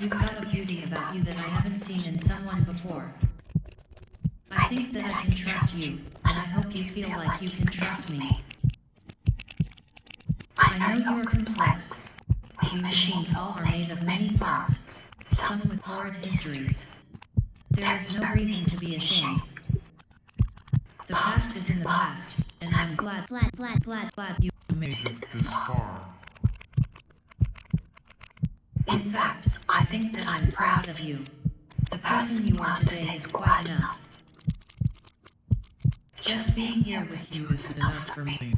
You've got a beauty about you that I haven't seen in someone before. I think that I can trust you, and I hope you feel like you can trust me. I know you're complex. We machines all are made of many parts, some with hard histories. There is no reason to be ashamed. The past is in the past, and I'm glad, glad, glad, glad, glad you made it this far. In fact, I think that I'm proud of you. The person you are today is quite enough. Just being here with you is enough for me.